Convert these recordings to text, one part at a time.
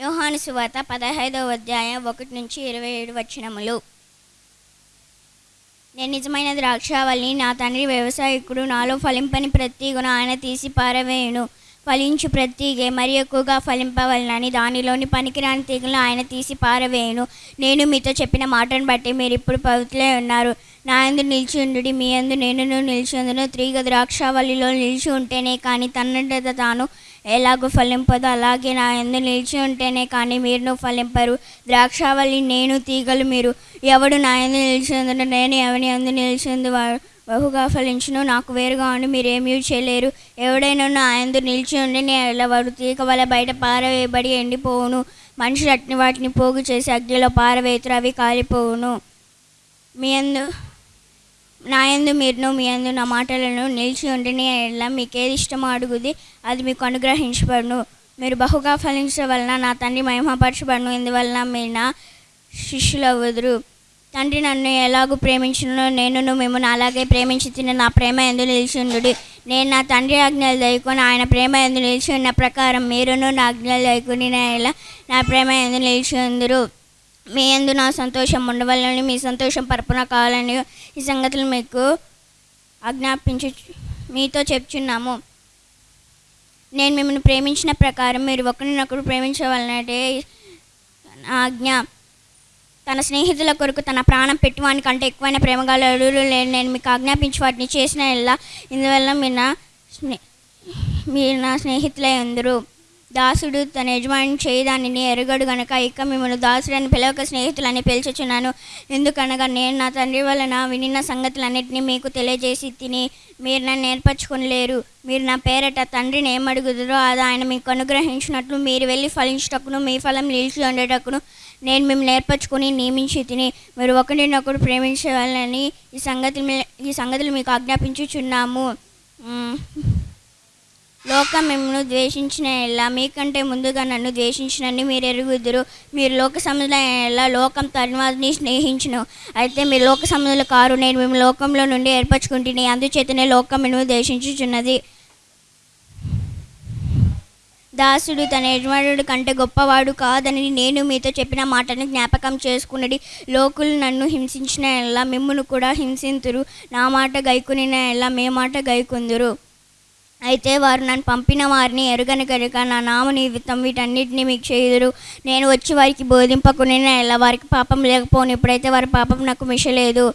యోహాను సువార్త పదహైదవ అధ్యాయం ఒకటి నుంచి ఇరవై ఏడు వచనములు. నేను నిజమైన ద్రాక్షావల్ని నా తండ్రి వ్యవసాయకుడు నాలో ఫలింపని ప్రతీగును ఆయన తీసి పారవేయును. ఫలించు ప్రతీగే మరి ఎక్కువగా ఫలింపవలనని దానిలోని పనికిరాని తీగలను ఆయన తీసి పారవేయును. నేను మీతో చెప్పిన మాటను బట్టి మీరు ఇప్పుడు పవిత్రులే ఉన్నారు. నా యందు నిలిచి ఉండు మీ అందు నేను నిలిచి ఉందును త్రీగ ద్రాక్షావల్లిలో నిలిచి ఉంటేనే కానీ తన్నంతట తాను. ఎలాగో ఫలింపదో. అలాగే నా యందు నిలిచి ఉంటేనే కానీ మీరును ఫలింపరు. ద్రాక్షావళి నేను తీగలు మీరు. ఎవడు నా ఎందు నిలిచి నేను ఎవని ఎందు నిలిచిందు వాడు బహుగా ఫలించును. నాకు వేరుగా ఉండి మీరేమీ చేయలేరు. ఎవడైనా నా యందు నిలిచి ఉండి నేను వాడు తీగ వల్ల బయట పారవేయబడి ఎండిపోవును. మనుషులు అట్ని వాటిని పోగు చేసి అగ్నిలో పారవేతురు అవి కాలిపోవును. మీ ఎందు నా యందు మీరును మీ యందు నా మాటలను నిలిచి ఉండని ఎలా మీకు ఏది ఇష్టమో అడుగుది అది మీకు అనుగ్రహించబడును. మీరు బహుగా ఫలించడం వలన నా తండ్రి మహిమపరచబడును. ఇందువలన మీరు నా శిష్యులు తండ్రి నన్ను ఎలాగూ ప్రేమించునో నేను మిమ్మల్ని అలాగే ప్రేమించి తిని నా ప్రేమ ఎందు నిలిచి ఉండు నేను నా తండ్రి ఆజ్ఞలు దయకొని ఆయన ప్రేమ ఎందు నిలిచి ఉన్న ప్రకారం మీరును నా ఆజ్ఞలు దయకొని ఎలా నా ప్రేమ ఎందు నిలిచి ఉందరు. మీ అందు నా సంతోషం ఉండవాలని మీ సంతోషం పరపున కావాలని ఈ సంగతులు మీకు ఆజ్ఞాపించు మీతో చెప్తున్నాము నేను మిమ్మల్ని ప్రేమించిన ప్రకారం మీరు ఒకరినొకరు ప్రేమించవలనంటే నా ఆజ్ఞ. తన స్నేహితుల కొరకు తన ప్రాణం పెట్టువాని కంటే ఎక్కువైన ప్రేమగాలు అడుగులు లేని నేను మీకు ఆజ్ఞాపించి వాటిని చేసిన ఇలా ఇందువల్ల మీ నా స్నే మీరు నా స్నేహితులై అందరూ దాసుడు తన యజమాని చేయదానిని ఎరగడు గనక ఇక మిమ్మల్ని దాసుడని పిలవక స్నేహితులని పిలుచుచున్నాను. ఎందుకనగా నేను నా తండ్రి వలన వినిన సంగతులన్నింటినీ మీకు తెలియజేసి తిని మీరు నన్ను నేర్పరచుకునిలేరు. మీరు నా పేరట తండ్రిని ఏమడుగుదరో అది ఆయన మీకు అనుగ్రహించినట్లు మీరు వెళ్ళి ఫలించటకును మీ ఫలం నిలిచి ఉండేటకును నేను మేము నేర్పరచుకుని నియమించి తిని మీరు ఒకరినొకరు ప్రేమించాలని ఈ సంగతి ఈ సంగతులు మీకు ఆజ్ఞాపించుచున్నాము. లోకం మిమ్మల్ని ద్వేషించిన ఎలా? మీకంటే ముందుగా నన్ను ద్వేషించినని మీరు ఎరుగుదురు మీరు లోక సముద్రం ఎలా? లోకం తన్వాదిని స్నేహించును. అయితే మీరు లోక సముద్రులు కారు నేను మేము లోకంలో నుండి ఏర్పరచుకుంటుని అందుచేతనే లోకం మిమ్మల్ని ద్వేషించుచున్నది. దాసుడు తన యజమానుడు కంటే గొప్పవాడు కాదని నేను మీతో చెప్పిన మాటను జ్ఞాపకం చేసుకున్నది లోకులు నన్ను హింసించిన ఎలా? మిమ్మును కూడా హింసింతురు. నా మాట గైకునిన ఎలా? మే మాట గైకుందురు. అయితే వారు నన్ను పంపిన వారిని ఎరుగని కనుక నా నామ నిమిత్తం వీటన్నిటిని మీకు చేయుదురు. నేను వచ్చి వారికి బోధింపకుని ఎలా వారికి పాపం లేకపోను ఇప్పుడైతే వారి పాపం నాకు మిషలేదు.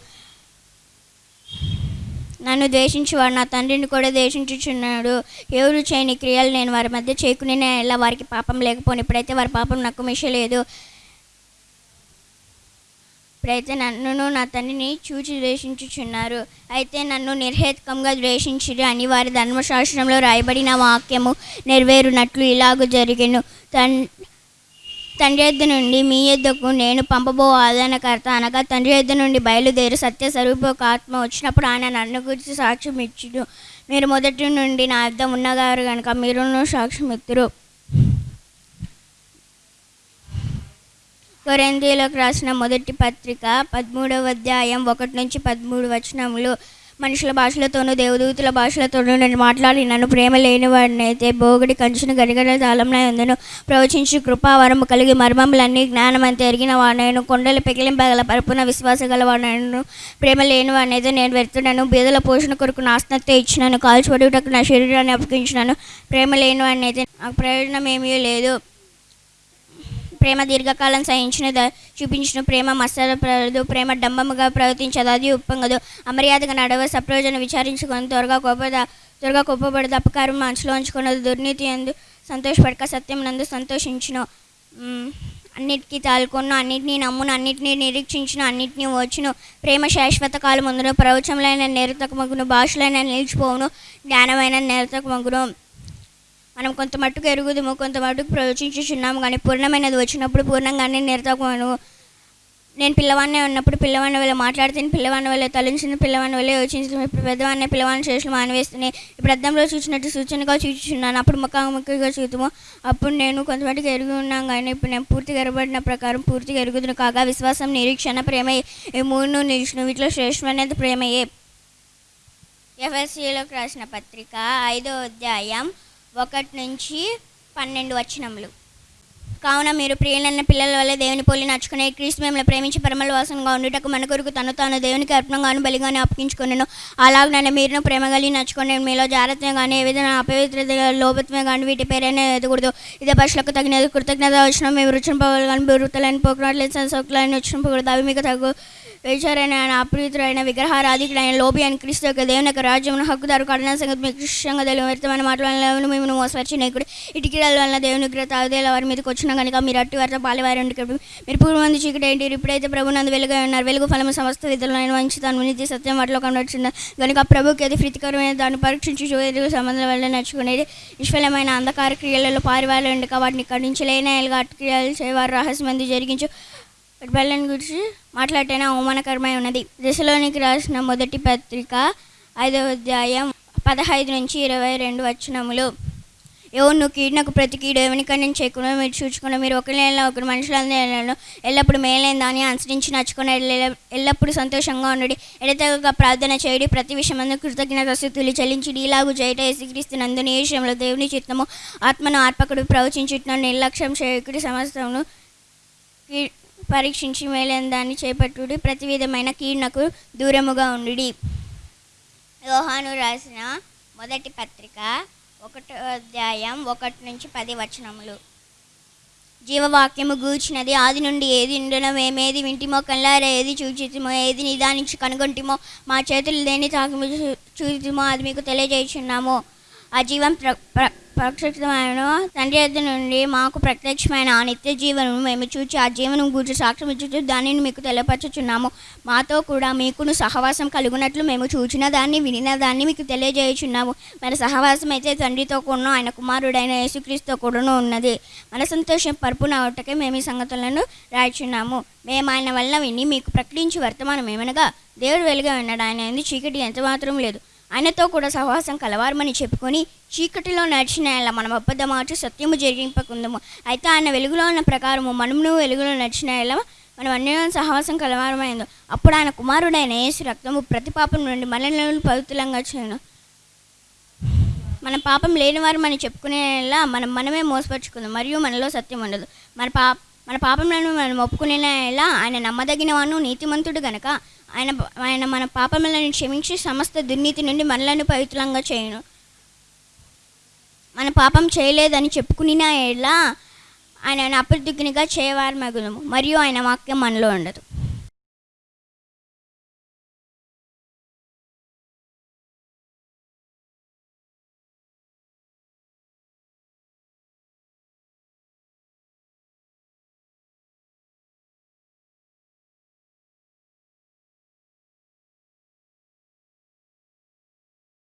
నన్ను ద్వేషించేవాడు నా తండ్రిని కూడా ద్వేషించుచున్నాడు. ఎవరు చేయని క్రియలు నేను వారి మధ్య చేయకుని ఎలా వారికి పాపం లేకపోను ఇప్పుడైతే వారి పాపం నాకు మిషలేదు. ఇప్పుడైతే నన్నును నా తండ్రిని చూచి ద్వేషించుచున్నారు. అయితే నన్ను నిర్హేతుకంగా ద్వేషించిరు అని వారి ధర్మశాస్త్రంలో రాయబడిన వాక్యము నెరవేరునట్లు ఇలాగూ జరిగెను. తన్ తండ్రి ఎద్దు నుండి మీ ఎద్దుకు నేను పంపబో ఆదరణకర్త అనగా తండ్రి ఎద్దు నుండి బయలుదేరి సత్య స్వరూప ఆత్మ వచ్చినప్పుడు ఆయన నన్ను గురించి సాక్ష్యం ఇచ్చుడు మీరు మొదటి నుండి నా యొద్ద ఉన్నగారు కనుక మీరును సాక్ష్యం ఇస్తురు కొరింథీయులకు రాసిన మొదటి పత్రిక పదమూడవ అధ్యాయం ఒకటి నుంచి పదమూడు వచనములు. మనుషుల భాషలతోనూ దేవదూతుల భాషలతోనూ నేను మాట్లాడి నన్ను ప్రేమ లేని వాడినైతే బోగుడి కంచును గడిగడ తాళంలో ఉందను ప్రవచించి కృపావరము కలిగి మర్మములన్నీ జ్ఞానమంత ఎరిగిన వాడినను కొండలు పెకిలింపగల పరుపున విశ్వాస గలవాడను ప్రేమ లేని వాడినైతే నేను వెళ్తున్నాను బీదల పోషణ కొరకు నాస్నత ఇచ్చినాను. కాల్చిపడుటకు నా శరీరాన్ని అప్పగించినాను. ప్రేమ లేని వాడినైతే నాకు ప్రయోజనం ఏమీ లేదు. ప్రేమ దీర్ఘకాలం సహించిన చూపించిన. ప్రేమ మత్సరపడదు ప్రేమ డంబముగా ప్రవర్తించదు అది ఉప్పొంగదు. అమర్యాదగా నడవ సప్రయోజనం విచారించుకొని త్వరగా కోపద త్వరగా కోపపడదు అపకారం మనసులో ఉంచుకున్నది దుర్నీతి ఎందు సంతోషపడక సత్యం నందు సంతోషించును. అన్నిటికీ తాలుకొను అన్నిటినీ నమ్మును అన్నిటినీ నిరీక్షించును అన్నిటినీ వచ్చును ప్రేమ శాశ్వత కాలం ముందును ప్రవచములైన నిరతకమగును భాషలైన నిలిచిపోవును జ్ఞానమైన నిరతకమగును మనం కొంత మట్టుకు ఎరుగుదుము కొంత మట్టుకు ప్రవచించుచున్నాము కానీ పూర్ణమైనది వచ్చినప్పుడు పూర్ణంగానే నిరతకమను నేను పిల్లవాడినే ఉన్నప్పుడు పిల్లవాడిని వల్ల మాట్లాడితే పిల్లవాడిని వల్ల తలంచిన పిల్లవాడిని వల్ల యోచించిన ఇప్పుడు పెద్దవాడిని పిల్లవాడిని చేసిన మానవేస్తున్నాయి ఇప్పుడు అద్దంలో చూసినట్టు సూచనగా చూచుచున్నాను. అప్పుడు ముఖాముఖిగా చూద్దాము అప్పుడు నేను కొంతమట్టుకు ఎరుగు ఉన్నాను కానీ ఇప్పుడు నేను పూర్తిగా ఎరబడిన ప్రకారం పూర్తిగా ఎరుగుదును కాగా విశ్వాసం నిరీక్షణ ప్రేమ ఈ మూడు నిరీక్షణ వీటిలో శ్రేష్టమైనది ప్రేమయే. ఎఫ్ఎస్సిలోకి రాసిన పత్రిక ఐదో అధ్యాయం ఒకటి నుంచి పన్నెండు వచనములు. కావున మీరు ప్రియులైన పిల్లల వల్ల దేవుని పోలి నడుచుకునే క్రీస్తు మిమ్మల్ని ప్రేమించి పరమల వాసనగా ఉండుటకు మన కొరకు తను తాను దేవునికి అర్పణంగాను బలిగాను అప్పగించుకున్నాను నన్ను మీరును ప్రేమ కలిగి నడుచుకునే మీలో జాగ్రత్తగా కానీ ఏ విధంగా అపవిత్రత లోపత్వం కానీ వీటి పేరైనా ఎదగకూడదు. ఇదే పశులకు తగిన కృతజ్ఞత వచ్చిన మేము రుచిన పోవాలి కానీ బురుతలని పోకున్నట్లేదు సోకులని వచ్చిన పోకూడదు అవి మీకు తగు వేచారైన ఆయన అప్రీతుడైన విగ్రహారాధికుడైన లోబి అని క్రీస్తు యొక్క దేవుని యొక్క రాజ్యమును హక్కుదారు కఠిన సంగతి మీకు కృష్ణంగా తెలియ వ్యర్థమైన మాటల మేము మోసపరిచి నేకుడు ఇటుకల వలన దేవుని గ్రత తాగుదేల వారి మీదకి వచ్చిన కనుక మీరు అట్టి వారితో పాలివారి ఉండి మీరు పూర్వమంది చీకటి ఏంటి ఇప్పుడైతే ప్రభు నందు వెలుగు ఉన్నారు. వెలుగు ఫలము సమస్త విధులను మంచి తను నీతి సత్యం వాటిలో కనబడుతుంది కనుక ప్రభుకి అది ప్రీతికరమైన దాన్ని పరీక్షించి చూడేది సంబంధం వల్ల నడుచుకునేది. నిష్ఫలమైన అంధకార క్రియలలో పారివారి ఉండక వాటిని ఖండించలేని క్రియలు చేయవారు. రహస్యమంది జరిగించు బెల్లని గురించి మాట్లాడితేనే అవమానకరమై ఉన్నది. దశలోనికి రాసిన మొదటి పత్రిక ఐదవ అధ్యాయం పదహైదు నుంచి ఇరవై రెండు వచనములు. ఎవరు కీడునకు ప్రతి కీడు ఎవరికన్నా చేయకుండా మీరు చూసుకున్న మీరు ఒకరిలో ఒకరు మనుషులందరూ ఎల్లప్పుడు మేలైన దాన్ని అనుసరించి నచ్చుకుని ఎల్లప్పుడు సంతోషంగా ఉండడి. ఎడతెగక ప్రార్థన చేయడి ప్రతి విషయమందు కృతజ్ఞత స్థుతులు చెల్లించి ఇలాగు జయట యేసుక్రీస్తు ఈ విషయంలో దేవుని చిత్తము ఆత్మను ఆత్మకుడు ప్రవచించుట నిర్లక్ష్యం చేయకుడి సమస్తమును కీ- పరీక్షించి మేలైన దాన్ని చేపట్టుడి. ప్రతి విధమైన కీర్ణకు దూరముగా ఉండి యోహాను రాసిన మొదటి పత్రిక ఒకటో అధ్యాయం ఒకటి నుంచి పది వచనములు. జీవవాక్యము గూర్చినది ఆది నుండి ఏది ఉండనో మేమేది వింటిమో కళ్ళారా ఏది చూచితిమో ఏది నిదానించి కనుగొంటిమో మా చేతులు దేని తాకి చూచితిమో అది మీకు తెలియజేయుచున్నాము. ఆ జీవం ప్ర ప్ర- తండ్రి నుండి మాకు ప్రత్యక్షమైన ఆ నిత్య జీవనము మేము చూచి ఆ జీవనం గురించి సాక్ష్యం ఇచ్చుచు దానిని మీకు తెలియపరచుచున్నాము. మాతో కూడా మీకును సహవాసం కలుగునట్లు మేము చూచిన దాన్ని వినిన దాన్ని మీకు తెలియజేయుచున్నాము. మన సహవాసం అయితే తండ్రితో కూడా ఆయన కుమారుడైన యేసుక్రీస్తుతో కూడాను ఉన్నది. మన సంతోషం పరుపున ఒకటకే మేము ఈ సంగతులను రాయిచున్నాము. మేము ఆయన వల్ల విని మీకు ప్రకటించి వర్తమానం ఏమనగా దేవుడు వెలుగా ఉన్నాడు. ఆయన ఎందు చీకటి ఎంత మాత్రం లేదు. ఆయనతో కూడా సహవాసం కలవారమని చెప్పుకొని చీకటిలో నడిచిన ఎలా మనం అబద్ధమార్చి సత్యము జరిగింపకుందము. అయితే ఆయన వెలుగులో ఉన్న ప్రకారము మనమును వెలుగులో నడిచిన ఎలా మనం అన్ని సహవాసం కలవారమైందో అప్పుడు ఆయన కుమారుడైన యేసు రక్తము ప్రతి పాపం నుండి మనల్ని పవిత్రంగా చేయను. మన పాపం లేనివారు మనం చెప్పుకునేలా మనం మనమే మోసపరుచుకుందాం మరియు మనలో సత్యం ఉండదు. మన పా మన పాపములను మనం ఒప్పుకునేలా ఆయన నమ్మదగినవాను నీతిమంతుడు గనక ఆయన ఆయన మన పాపములను క్షమించి సమస్త దుర్నీతి నుండి మనలను పవిత్రంగా చేయను. మన పాపం చేయలేదని చెప్పుకునినా ఎలా ఆయన అప్రదిగ్నిగా చేయవారు మగుదము మరియు ఆయన వాక్యం మనలో ఉండదు.